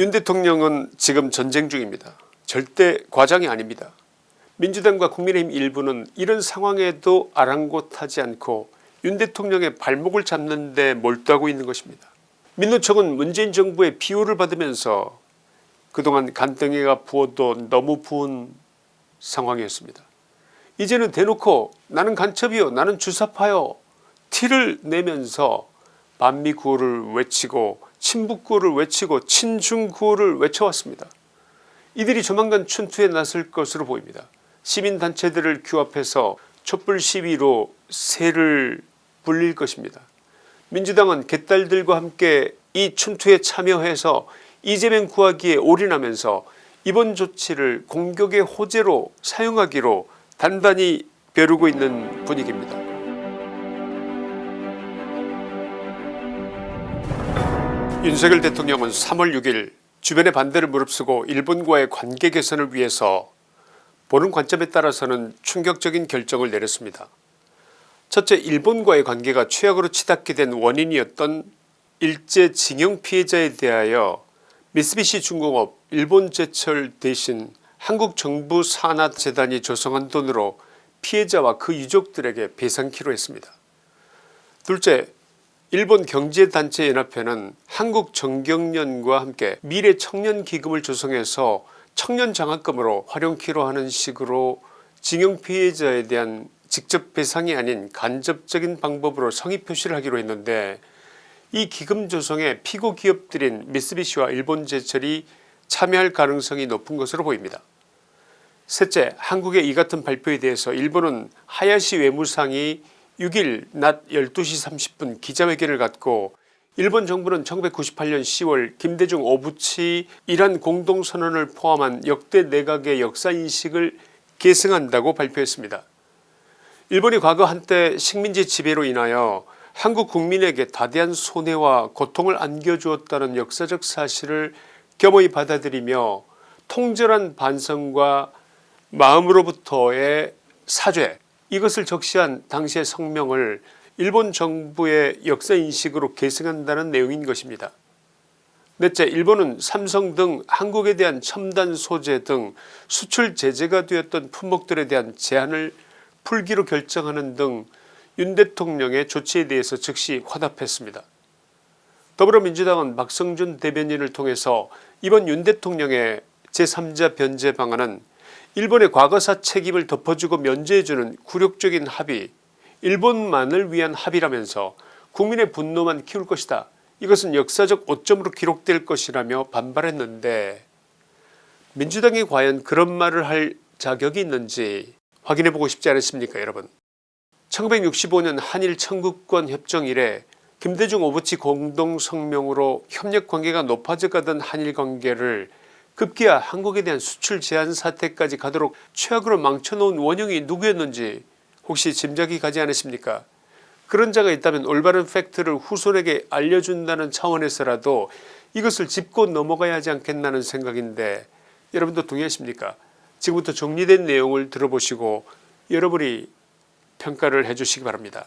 윤 대통령은 지금 전쟁 중입니다. 절대 과장이 아닙니다. 민주당과 국민의힘 일부는 이런 상황에도 아랑곳하지 않고 윤 대통령의 발목을 잡는 데 몰두하고 있는 것입니다. 민노총은 문재인 정부의 비호를 받으면서 그동안 간등이가 부어도 너무 부은 상황이었습니다. 이제는 대놓고 나는 간첩이요 나는 주사파요 티를 내면서 반미 구호를 외치고 친북구호를 외치고 친중구호를 외쳐왔습니다. 이들이 조만간 춘투에 나설 것으로 보입니다. 시민단체들을 규합해서 촛불 시위로 새를 불릴 것입니다. 민주당은 개딸들과 함께 이 춘투에 참여해서 이재명 구하기에 올인하면서 이번 조치를 공격의 호재로 사용하기로 단단히 벼르고 있는 분위기입니다. 윤석열 대통령은 3월 6일 주변의 반대를 무릅쓰고 일본과의 관계 개선을 위해서 보는 관점에 따라서는 충격적인 결정을 내렸습니다. 첫째 일본과의 관계가 최악으로 치닫게 된 원인이었던 일제 징용 피해자에 대하여 미쓰비시 중공업 일본제철 대신 한국정부 산하재단이 조성한 돈으로 피해자와 그 유족들에게 배상키로 했습니다. 둘째 일본 경제단체연합회는 한국정경련과 함께 미래청년기금을 조성해서 청년장학금으로 활용키로 하는 식으로 징용 피해자에 대한 직접 배상이 아닌 간접적인 방법으로 성의 표시를 하기로 했는데 이 기금 조성에 피고 기업들인 미쓰비시와 일본제철이 참여할 가능성이 높은 것으로 보입니다. 셋째 한국의 이 같은 발표에 대해서 일본은 하야시 외무상이 6일 낮 12시 30분 기자회견을 갖고 일본 정부는 1998년 10월 김대중 오부치 이란 공동선언을 포함한 역대 내각의 역사인식을 계승한다고 발표했습니다. 일본이 과거 한때 식민지 지배로 인하여 한국 국민에게 다대한 손해와 고통을 안겨주었다는 역사적 사실을 겸허히 받아들이며 통절한 반성과 마음으로부터의 사죄 이것을 적시한 당시의 성명을 일본 정부의 역사인식으로 계승한다는 내용인 것입니다. 넷째 일본은 삼성 등 한국에 대한 첨단 소재 등 수출 제재가 되었던 품목들에 대한 제한을 풀기로 결정하는 등 윤 대통령의 조치에 대해서 즉시 화답했습니다. 더불어민주당은 박성준 대변인을 통해서 이번 윤 대통령의 제3자 변제 방안은 일본의 과거사 책임을 덮어주고 면제해주는 굴욕적인 합의 일본만을 위한 합의라면서 국민의 분노만 키울 것이다. 이것은 역사적 오점으로 기록될 것이라며 반발했는데 민주당이 과연 그런 말을 할 자격이 있는지 확인해보고 싶지 않으십니까 여러분 1965년 한일 청구권 협정 이래 김대중 오부치 공동성명으로 협력관계가 높아져 가던 한일관계를 급기야 한국에 대한 수출 제한 사태까지 가도록 최악으로 망쳐놓은 원흉이 누구였는지 혹시 짐작이 가지 않으십니까 그런 자가 있다면 올바른 팩트를 후손에게 알려준다는 차원에서라도 이것을 짚고 넘어가야 하지 않겠나는 생각인데 여러분도 동의하십니까 지금부터 정리된 내용을 들어보시고 여러분이 평가를 해주시기 바랍니다.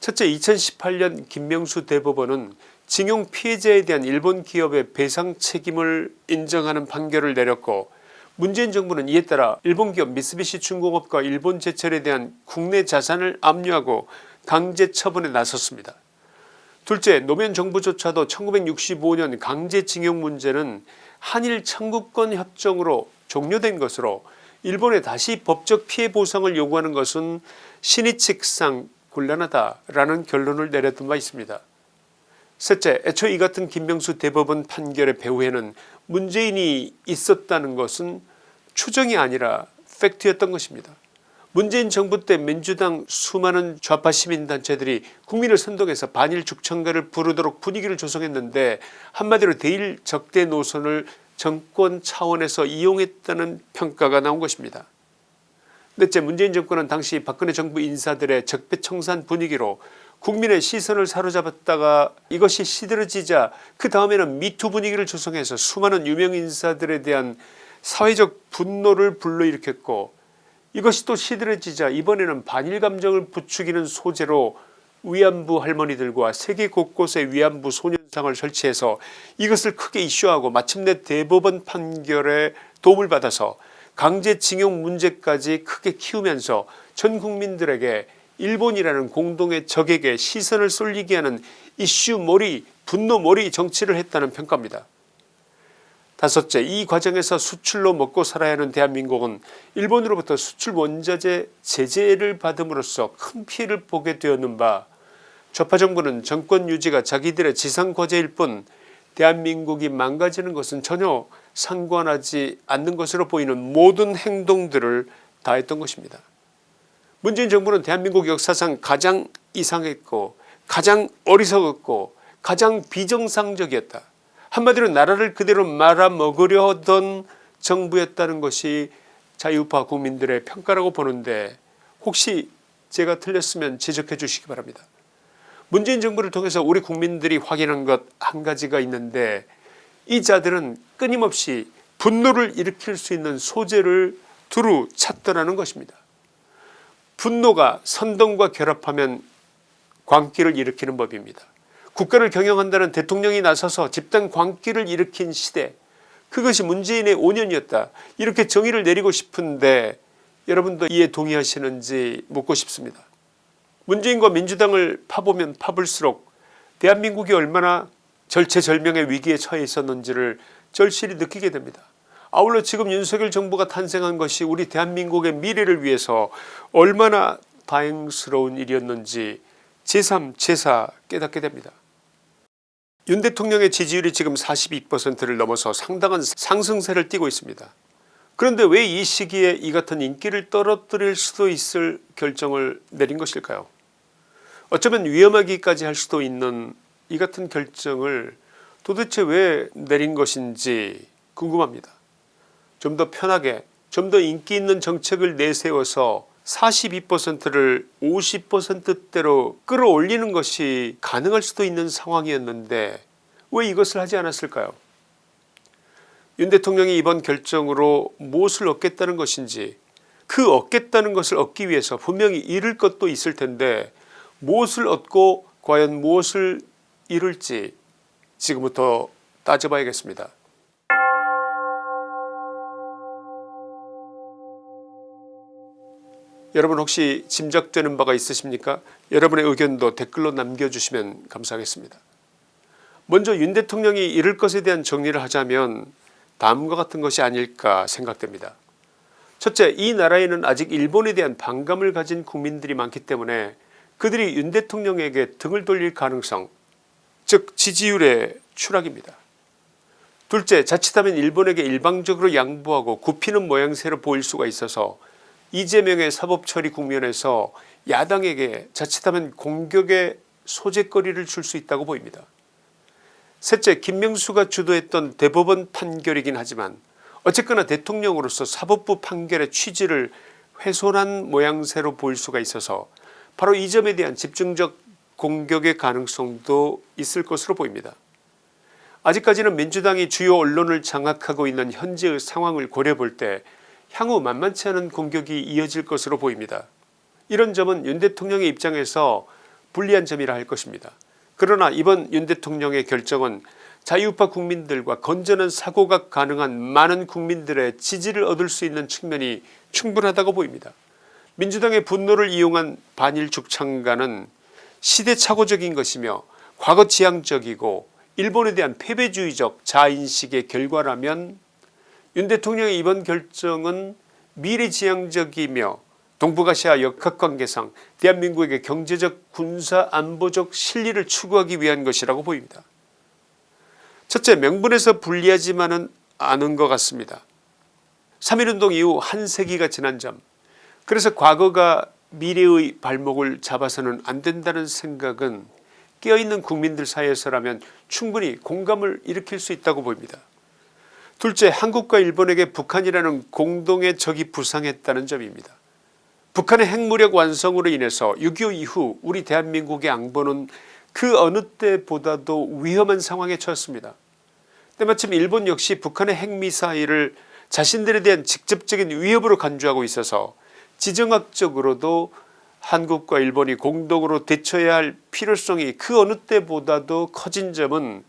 첫째 2018년 김명수 대법원은 징용 피해자에 대한 일본 기업의 배상 책임을 인정하는 판결을 내렸고 문재인 정부는 이에 따라 일본 기업 미쓰비시 중공업과 일본 제철에 대한 국내 자산을 압류하고 강제 처분에 나섰습니다. 둘째 노무현 정부조차도 1965년 강제징용 문제는 한일 청구권 협정으로 종료된 것으로 일본에 다시 법적 피해 보상을 요구하는 것은 신의칙상 곤란하다라는 결론을 내렸던 바 있습니다. 셋째 애초 이 같은 김명수 대법원 판결의 배후에는 문재인이 있었다는 것은 추정이 아니라 팩트였던 것입니다. 문재인 정부 때 민주당 수많은 좌파 시민단체들이 국민을 선동해서 반일 죽청가를 부르도록 분위기를 조성했는데 한마디로 대일 적대 노선을 정권 차원에서 이용했다는 평가가 나온 것입니다. 넷째 문재인 정권은 당시 박근혜 정부 인사들의 적폐청산 분위기로 국민의 시선을 사로잡았다가 이것이 시들어지자 그 다음에는 미투 분위기를 조성해서 수많은 유명 인사들에 대한 사회적 분노를 불러일으켰고 이것이 또 시들어지자 이번에는 반일 감정을 부추기는 소재로 위안부 할머니들과 세계 곳곳의 위안부 소년 단체장을 설치해서 이것을 크게 이슈하고 마침내 대법원 판결에 도움을 받아서 강제징용 문제까지 크게 키우면서 전 국민들에게 일본이라는 공동의 적에게 시선을 쏠리게 하는 이슈몰이 분노몰이 정치를 했다는 평가입니다. 다섯째 이 과정에서 수출로 먹고 살아야 하는 대한민국은 일본으로부터 수출 원자재 제재를 받음으로써 큰 피해를 보게 되었는 바 좌파 정부는 정권 유지가 자기들의 지상과제일 뿐 대한민국이 망가지는 것은 전혀 상관하지 않는 것으로 보이는 모든 행동들을 다했던 것입니다. 문재인 정부는 대한민국 역사상 가장 이상했고 가장 어리석었고 가장 비정상적이었다. 한마디로 나라를 그대로 말아먹으려 하던 정부였다는 것이 자유파 국민들의 평가라고 보는데 혹시 제가 틀렸으면 지적해 주시기 바랍니다. 문재인 정부를 통해서 우리 국민들이 확인한 것 한 가지가 있는데 이 자들은 끊임없이 분노를 일으킬 수 있는 소재를 두루 찾더라는 것입니다. 분노가 선동과 결합하면 광기를 일으키는 법입니다. 국가를 경영한다는 대통령이 나서서 집단 광기를 일으킨 시대 그것이 문재인의 5년이었다 이렇게 정의를 내리고 싶은데 여러분도 이에 동의하시는지 묻고 싶습니다. 문재인과 민주당을 파보면 파볼수록 대한민국이 얼마나 절체절명의 위기에 처해 있었는지를 절실히 느끼게 됩니다. 아울러 지금 윤석열 정부가 탄생한 것이 우리 대한민국의 미래를 위해서 얼마나 다행스러운 일이었는지 제3 제4 깨닫게 됩니다. 윤 대통령의 지지율이 지금 42%를 넘어서 상당한 상승세를 띠고 있습니다. 그런데 왜 이 시기에 이 같은 인기를 떨어뜨릴 수도 있을 결정을 내린 것일까요 어쩌면 위험하기까지 할 수도 있는 이 같은 결정을 도대체 왜 내린 것인지 궁금합니다. 좀 더 편하게 좀 더 인기 있는 정책을 내세워서 42%를 50%대로 끌어올리는 것이 가능할 수도 있는 상황이었는데 왜 이것을 하지 않았을까요 윤 대통령이 이번 결정으로 무엇을 얻겠다는 것인지 그 얻겠다는 것을 얻기 위해서 분명히 잃을 것도 있을 텐데 무엇을 얻고 과연 무엇을 잃을지 지금부터 따져봐야겠습니다. 여러분 혹시 짐작되는 바가 있으십니까 여러분의 의견도 댓글로 남겨주시면 감사하겠습니다. 먼저 윤 대통령이 이럴 것에 대한 정리를 하자면 다음과 같은 것이 아닐까 생각됩니다. 첫째 이 나라에는 아직 일본에 대한 반감을 가진 국민들이 많기 때문에 그들이 윤 대통령에게 등을 돌릴 가능성 즉 지지율의 추락입니다. 둘째 자칫하면 일본에게 일방적으로 양보하고 굽히는 모양새로 보일 수가 있어서 이재명의 사법처리 국면에서 야당에게 자칫하면 공격의 소재거리를 줄 수 있다고 보입니다. 셋째 김명수가 주도했던 대법원 판결이긴 하지만 어쨌거나 대통령으로서 사법부 판결의 취지를 훼손한 모양새로 보일 수가 있어서 바로 이 점에 대한 집중적 공격의 가능성도 있을 것으로 보입니다. 아직까지는 민주당이 주요 언론을 장악하고 있는 현재의 상황을 고려볼 때 향후 만만치 않은 공격이 이어질 것으로 보입니다. 이런 점은 윤 대통령의 입장에서 불리한 점이라 할 것입니다. 그러나 이번 윤 대통령의 결정은 자유파 국민들과 건전한 사고가 가능한 많은 국민들의 지지를 얻을 수 있는 측면이 충분하다고 보입니다. 민주당의 분노를 이용한 반일 죽창가는 시대착오적인 것이며 과거지향적이고 일본에 대한 패배주의적 자인식의 결과라면 윤 대통령의 이번 결정은 미래지향적이며 동북아시아 역학관계상 대한민국에게 경제적 군사 안보적 실리를 추구하기 위한 것이라고 보입니다. 첫째 명분에서 불리하지만은 않은 것 같습니다. 3.1운동 이후 한 세기가 지난 점 그래서 과거가 미래의 발목을 잡아서는 안 된다는 생각은 깨어있는 국민들 사이에서라면 충분히 공감을 일으킬 수 있다고 보입니다. 둘째 한국과 일본에게 북한이라는 공동의 적이 부상했다는 점입니다. 북한의 핵무력 완성으로 인해서 6.25 이후 우리 대한민국의 안보는 그 어느 때보다도 위험한 상황에 처했습니다. 때마침 일본 역시 북한의 핵미사일을 자신들에 대한 직접적인 위협으로 간주하고 있어서 지정학적으로도 한국과 일본이 공동으로 대처해야 할 필요성이 그 어느 때보다도 커진 점은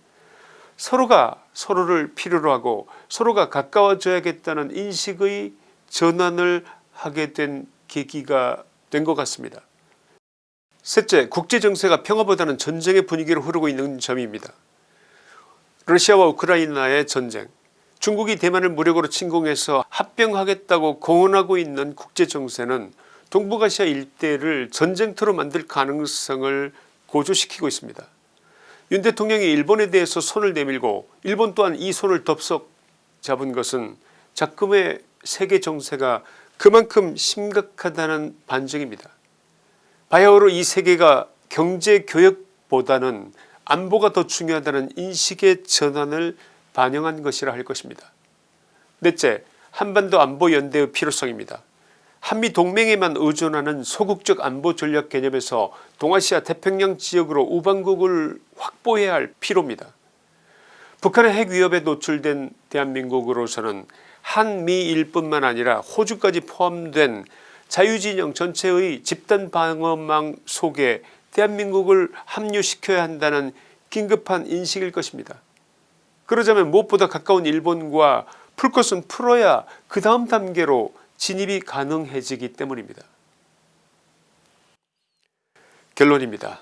서로가 서로를 필요로 하고 서로가 가까워져야겠다는 인식의 전환을 하게 된 계기가 된 것 같습니다. 셋째 국제정세가 평화보다는 전쟁의 분위기로 흐르고 있는 점입니다. 러시아와 우크라이나의 전쟁 중국이 대만을 무력으로 침공해서 합병하겠다고 공언하고 있는 국제정세는 동북아시아 일대를 전쟁터로 만들 가능성을 고조시키고 있습니다. 윤 대통령이 일본에 대해서 손을 내밀고 일본 또한 이 손을 덥석 잡은 것은 작금의 세계 정세가 그만큼 심각하다는 반증입니다. 바야흐로 이 세계가 경제 교역보다는 안보가 더 중요하다는 인식의 전환을 반영한 것이라 할 것입니다. 넷째 한반도 안보연대의 필요성입니다. 한미 동맹에만 의존하는 소극적 안보 전략 개념에서 동아시아 태평양 지역으로 우방국을 확보해야 할 필요입니다. 북한의 핵 위협에 노출된 대한민국으로서는 한미일 뿐만 아니라 호주까지 포함된 자유진영 전체의 집단 방어망 속에 대한민국을 합류시켜야 한다는 긴급한 인식일 것입니다. 그러자면 무엇보다 가까운 일본과 풀 것은 풀어야 그 다음 단계로 진입이 가능해지기 때문입니다. 결론입니다.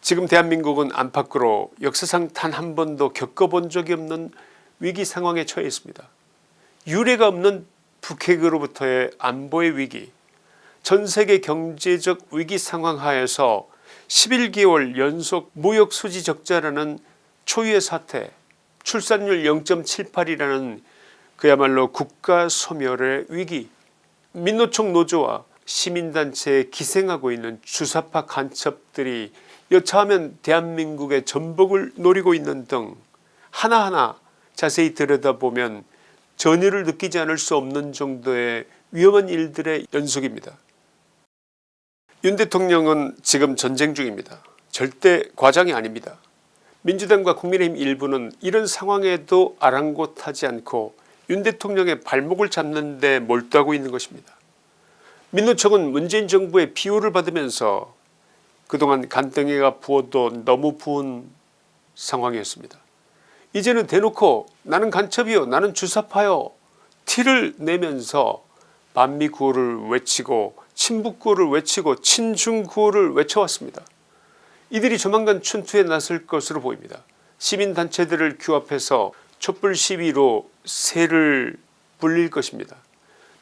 지금 대한민국은 안팎으로 역사상 단 한 번도 겪어본 적이 없는 위기 상황에 처해 있습니다. 유례가 없는 북핵으로부터의 안보의 위기 전세계 경제적 위기 상황 하에서 11개월 연속 무역수지 적자라는 초유의 사태 출산율 0.78이라는 그야말로 국가 소멸의 위기 민노총 노조와 시민단체에 기생하고 있는 주사파 간첩들이 여차하면 대한민국의 전복을 노리고 있는 등 하나하나 자세히 들여다보면 전율을 느끼지 않을 수 없는 정도의 위험한 일들의 연속입니다. 윤 대통령은 지금 전쟁 중입니다. 절대 과장이 아닙니다. 민주당과 국민의힘 일부는 이런 상황에도 아랑곳하지 않고 윤 대통령의 발목을 잡는 데 몰두하고 있는 것입니다. 민노총은 문재인 정부의 비호를 받으면서 그동안 간등이가 부어도 너무 부은 상황이었습니다. 이제는 대놓고 나는 간첩이요 나는 주사파요 티를 내면서 반미 구호를 외치고 친북 구호를 외치고 친중 구호를 외쳐왔습니다. 이들이 조만간 춘투에 나설 것으로 보입니다. 시민단체들을 규합해서 촛불 시위로 새를 불릴 것입니다.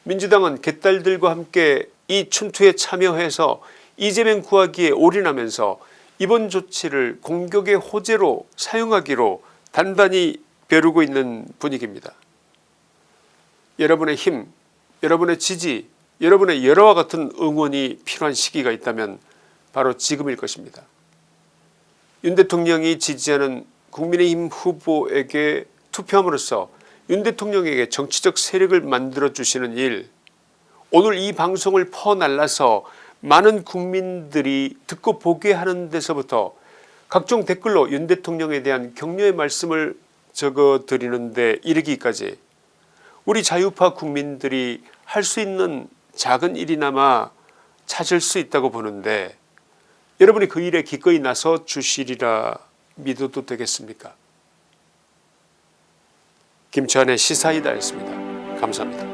민주당은 개딸들과 함께 이 춘투에 참여해서 이재명 구하기에 올인하면서 이번 조치를 공격의 호재로 사용하기로 단단히 벼르고 있는 분위기입니다. 여러분의 힘 여러분의 지지 여러분의 여러와 같은 응원이 필요한 시기가 있다면 바로 지금일 것입니다. 윤 대통령이 지지하는 국민의힘 후보에게 투표함으로써 윤 대통령에게 정치적 세력을 만들어 주시는 일 오늘 이 방송을 퍼날라서 많은 국민들이 듣고 보게 하는 데서부터 각종 댓글로 윤 대통령에 대한 격려의 말씀을 적어 드리는데 이르기까지 우리 자유파 국민들이 할 수 있는 작은 일이나마 찾을 수 있다고 보는데 여러분이 그 일에 기꺼이 나서 주시리라 믿어도 되겠습니까 김치환의 시사이다였습니다. 감사합니다.